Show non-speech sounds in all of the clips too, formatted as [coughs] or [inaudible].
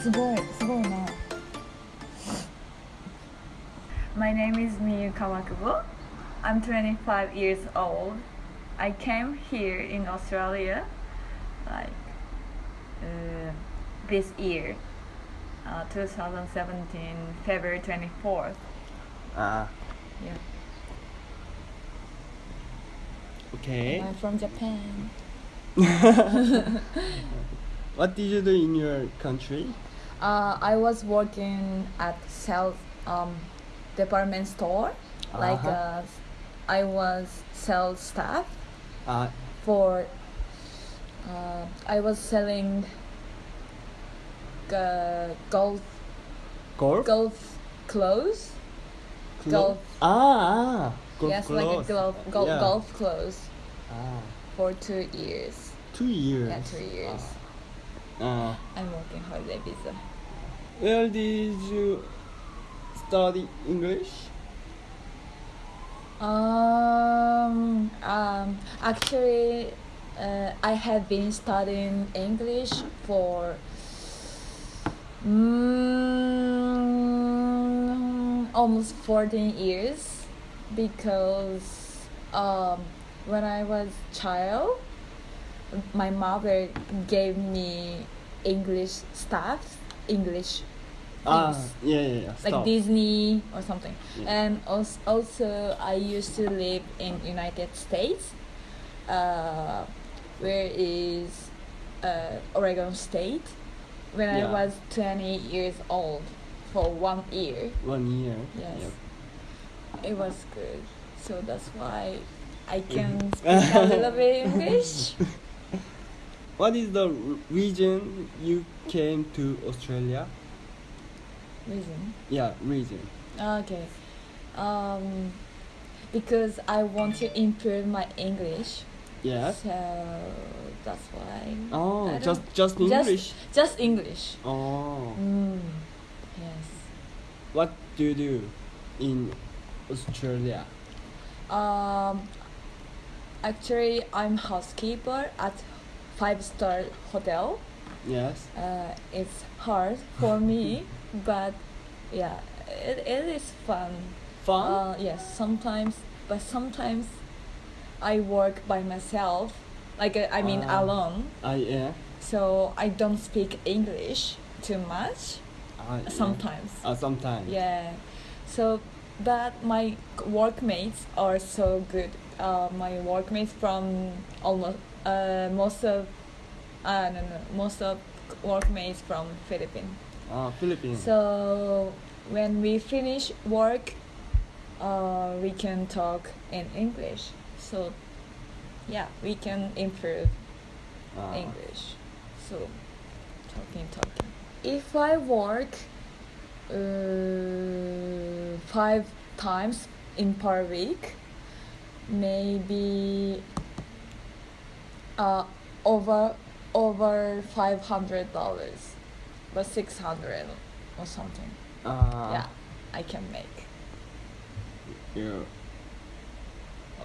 すごいすごいな My name is Miyu Kawakubo. I'm 25 years old. I came here in Australia like uh, this year, uh, 2017, February 24th. Ah, Yeah. okay. I'm from Japan [laughs] What did you do in your country? Uh, I was working at sales um, department store like Uh-huh. uh, I was sales staff Uh, for uh, I was selling uh, golf golf? golf clothes Clo- golf. Ah, ah. Golf yes like a golf golf, Yeah. golf clothes Ah, for two years two years. yeah two years Ah. I'm working holiday visa Where did you study English? Um, um, actually, uh, I have been studying English for mm, almost 14 years because um, when I was child, my mother gave me English stuff, English Ah, yeah, yeah, yeah. like Disney or something. Yeah. And also, also, I used to live in United States, uh, where is uh, Oregon State, when Yeah. I was twenty years old for one year. One year. Yes. Yep. It was good, so that's why I [laughs] can speak a little bit English. [laughs] What is the r- region you came to Australia? Reason. Yeah, region. Okay. Um, because I want to improve my English. Yes. So that's why. Oh, just just English. Just English. Oh, Mm. Yes. what do you do in Australia? Um. Actually, I'm housekeeper at five star hotel. Yes. Uh, it's hard for me, [laughs] but yeah, it, it is fun. Fun. Uh, yes, sometimes, but sometimes I work by myself. Like uh, I mean, Ah. alone. Ah, yeah. So I don't speak English too much. Yeah. Sometimes. Ah, sometimes. Yeah. So, but my workmates are so good. Uh, my workmates from almost uh, most of uh, no, no, most of workmates from Philippines. Ah, Philippines. So when we finish work, uh, we can talk in English. So yeah, we can improve Ah. English. So talking, talking. If I work uh, five times in per week, maybe uh, over over five hundred dollars, but six hundred or something. Ah. yeah, I can make. Yeah. Uh,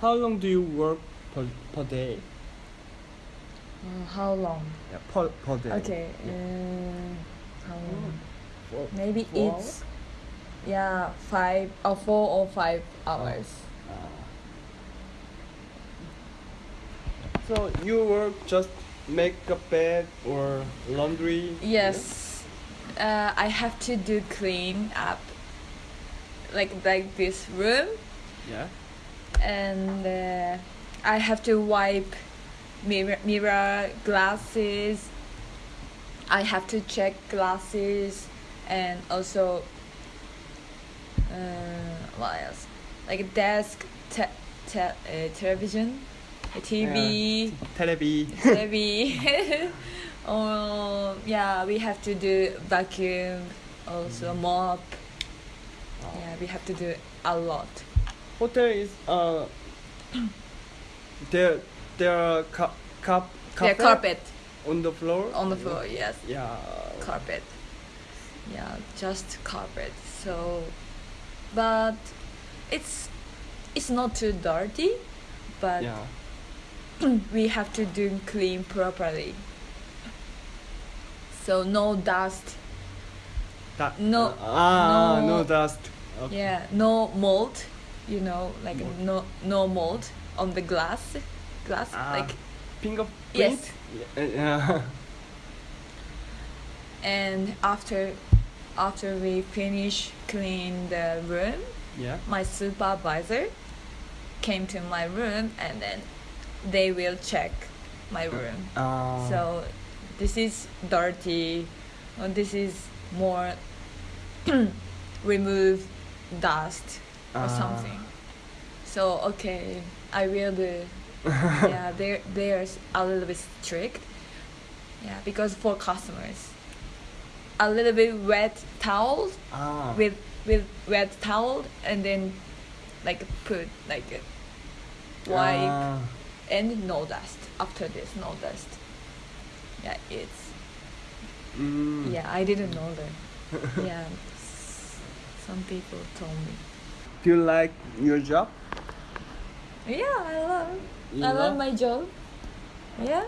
how long do you work per, per day? Uh, how long? Yeah, per, per day. Okay. Uh, how long? Four- Maybe four it's yeah five or four or five hours. Ah. So you work just make a bed or laundry? Yes, uh, I have to do clean up, like like this room, Yeah. and uh, I have to wipe mirror, mirror glasses. I have to check glasses, and also uh, what else? Like desk, te- te- uh, television, TV. Telebi. maybe oh yeah we have to do vacuum also mop yeah we have to do a lot Hotel is uh. [coughs] there there are cup cup yeah carpet on the floor. on the floor yes Yeah. carpet yeah just carpet so but it's it's not too dirty but Yeah. [clears throat] we have to do clean properly so no dust Da- No- Ah, no, no- dust. Okay. yeah no mold you know like Mold. no no mold on the glass glass Ah, like fingerprint. Yes. Yeah. yeah. [laughs] and after after we finish clean the room yeah. my supervisor came to my room and then they will check my room Uh, so this is dirty or this is more [clears throat] remove dust or Ah. something so okay i will do [laughs] yeah they're they're a little bit strict yeah because for customers a little bit wet towel Ah. with with wet towel and then like put like wipe Ah. And no dust after this no dust yeah it's Mm. yeah i didn't know that [laughs] yeah some people told me Do you like your job? yeah i love You i love love? my job yeah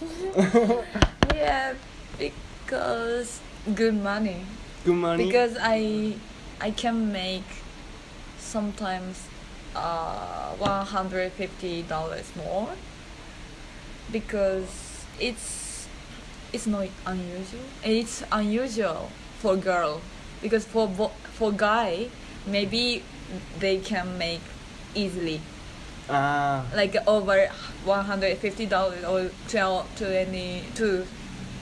[laughs] yeah because good money Good money. because i i can make sometimes uh 150 dollars more because it's it's not unusual. It's unusual for girl because for bo- for guy maybe they can make easily. Ah. like over 150 dollars or 12 20 to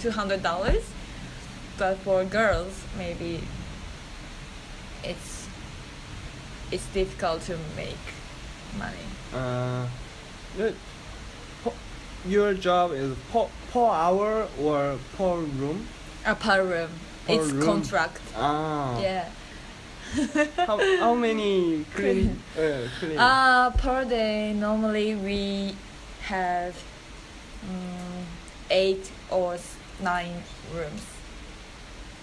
200 dollars. But for girls maybe it's it's difficult to make money Uh, the- your job is per, per hour or per room? a per room Per it's room. contract Ah. yeah How, how many [laughs] clean? Uh, clean. uh per day normally we have um, eight or nine rooms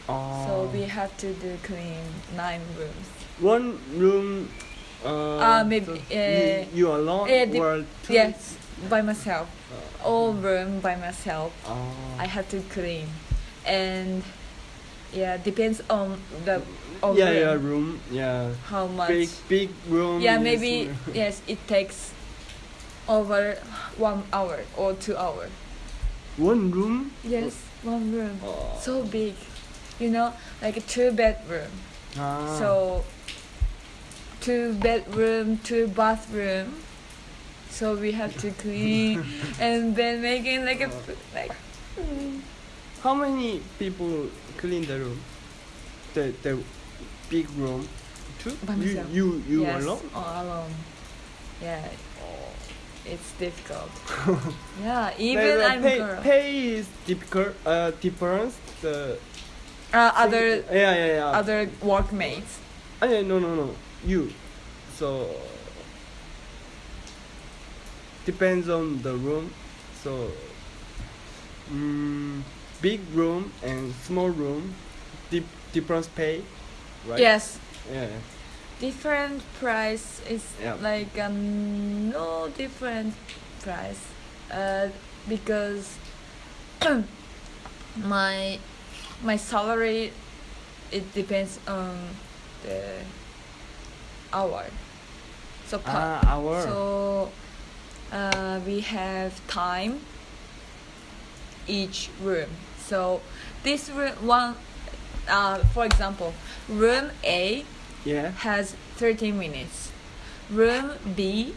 oh. so we have to do clean nine rooms one room. Uh, Uh, maybe, so uh, you, you alone uh, or two? yes by myself Uh, all room by myself Oh. i have to clean and yeah depends on the of yeah, room, yeah, room. Yeah. how much Big, big room. yeah maybe [laughs] yes it takes over one hour or two hour One room. yes one room Oh. so big you know like a two bedroom Ah. so two bedroom two bathroom so we have to clean and then making like a like mm, How many people clean the room? The the big room. Two. By you myself. you you yes, alone. all alone yeah it's difficult [laughs] yeah even i'm pay, girl pay is difficult. Uh, difference. The uh, other Yeah, yeah, yeah. other workmates Ah, yeah, no, no, no. You. So depends on the room. So mm, big room and small room, dip, difference pay, right? yes Yeah. different price is Yeah. like um, no different price uh, because [clears throat] my my salary it depends on the hour so per, Ah, hour. so uh, we have time each room so this room one uh, for example room a yeah. has 30 minutes. Room B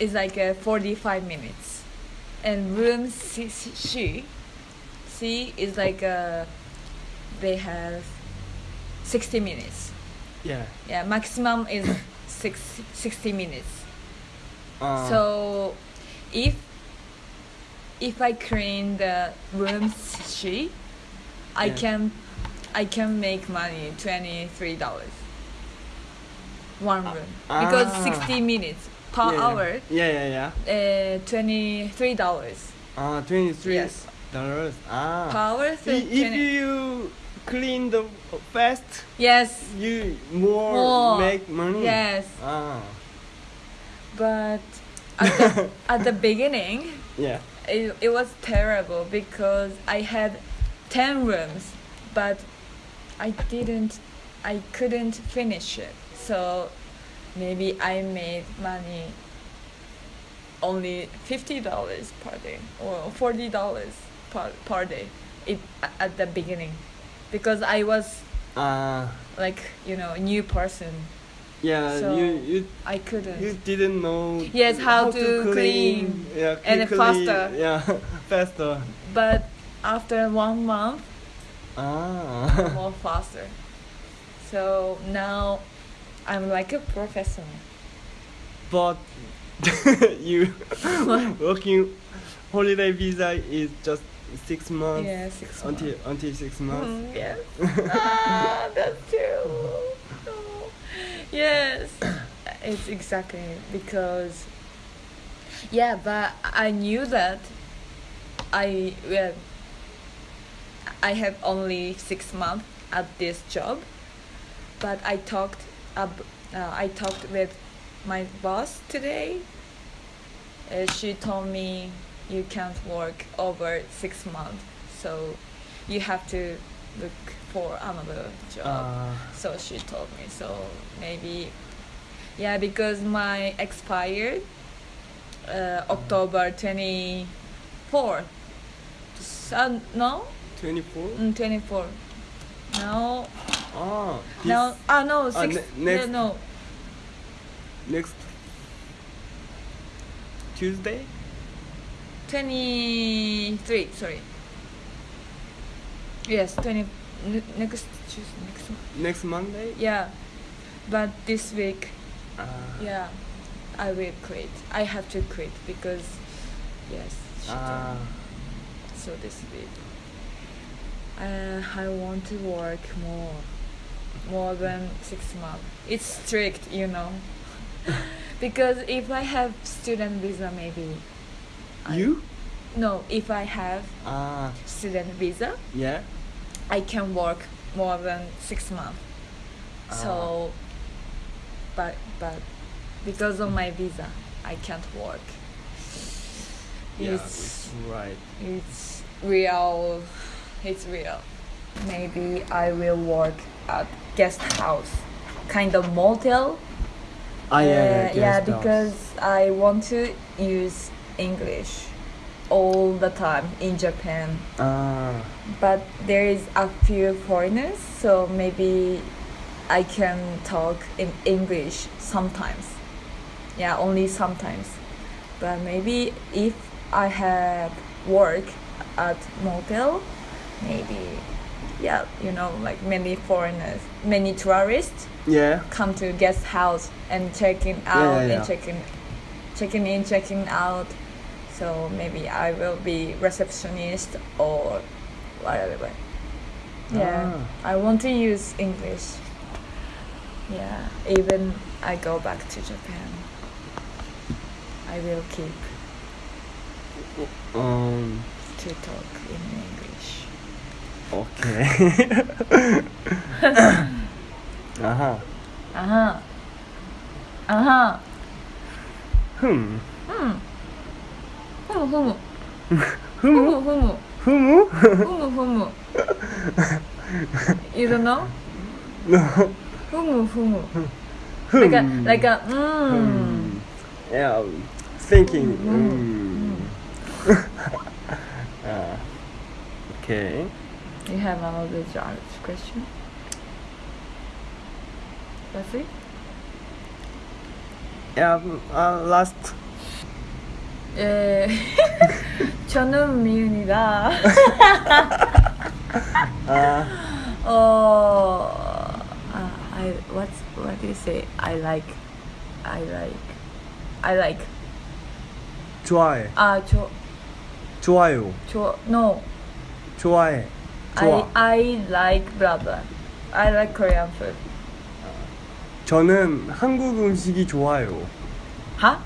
is like uh, 45 minutes. And room C, C, C is like uh, they have 60 minutes. Yeah. Yeah, maximum is [coughs] six, 60 minutes. Uh, So if if I clean the room C, I Yeah. can I can make money twenty three dollars. One room because ah. sixty minutes per yeah, hour, Yeah, yeah, yeah. uh, twenty three dollars Ah, twenty-three Yes. dollars. Ah. per hour. So if 20 you clean the fast, yes, you more, More. make money. yes, Ah. but at the, [laughs] at the beginning, Yeah. it, it was terrible because I had 10 rooms, but I didn't, I couldn't finish it. So maybe I made money only $50 per day or $40 per, per day it, at the beginning because I was Ah, like, you know, a new person. yeah, So- you you I couldn't. you didn't know. Yes, how to clean Yeah, and quickly, faster. Yeah, [laughs] faster. but after one month, Ah. more faster. So now I'm like a professional. but [laughs] you [laughs] working holiday visa is just six months Yeah, six until months. until six months. Mm, yes. [laughs] ah, that's true. No. Yes, it's exactly because. Yeah, but I knew that. I well. I have only six months at this job, but I talked up. Uh, I talked with my boss today. Uh, she told me you can't work over six months, so you have to look for another job. Ah. so she told me. So maybe, yeah, because my expired uh, October twenty fourth. So, no, Twenty four. mm, twenty four. No, Ah. This no, ah no, ah, six. ne- next- no, no, next Tuesday. 23 sorry yes 20 next Tuesday, next. Next Monday. yeah but this week Ah. yeah i will quit i have to quit because yes me. so this week uh, i want to work more more than six months it's strict you know [laughs] [laughs] because if i have student visa maybe You? no if i have Ah. student visa Yeah. i can work more than six months Ah. so but but because of my visa i can't work Yeah. it's right. it's real it's real maybe i will work at guest house kind of motel Ah yeah yeah. Uh, yeah because i want to use english all the time in japan Ah. but there is a few foreigners so maybe i can talk in english sometimes yeah only sometimes but maybe if i have work at motel maybe yeah you know like many foreigners many tourists Yeah. come to guest house and checking Yeah, out yeah, yeah. and checking checking in checking out so maybe i will be receptionist or whatever yeah Ah. i want to use english yeah even i go back to japan i will keep Um. to talk in english Okay. Aha. [laughs] uh-huh uh-huh Hmm. hmm ふむふむふむふむふむふむふむ You don't know? Like a, like a. Yeah, thinking. [laughs] Uh, okay. You have another question? That's it? Yeah, uh, last 예 저는 미은이가 Uh, 어 uh, I what's what do you say I like I like I like 좋아해. 아 저 좋아요. 저 no 좋아해. I 좋아. I like blah blah I like Korean food 저는 한국 음식이 좋아요. 하?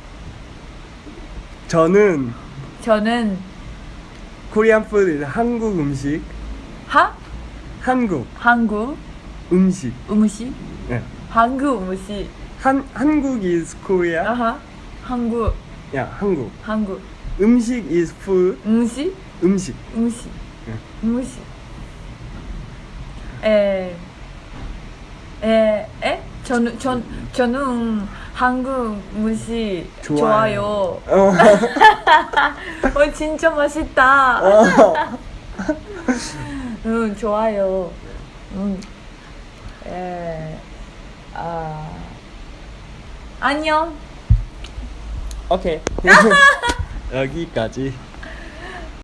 저는 저는 코리안 푸드 한국 음식. 하? 한국. 한국? 음식. 음식? 네. 한국 음식. 한 한국 is Korea? 아하. 한국. 야 한국. 한국. 음식 is food? 음식? 음식. 음식. 네. 음식. 에, 에, 에? 저는, 전, 저는 한국 음식 좋아해요. 좋아요. 어. [laughs] 어, 진짜 맛있다. 어. [laughs] 응, 좋아요. 음. 에, 아, 안녕. 오케이. [laughs] 여기까지.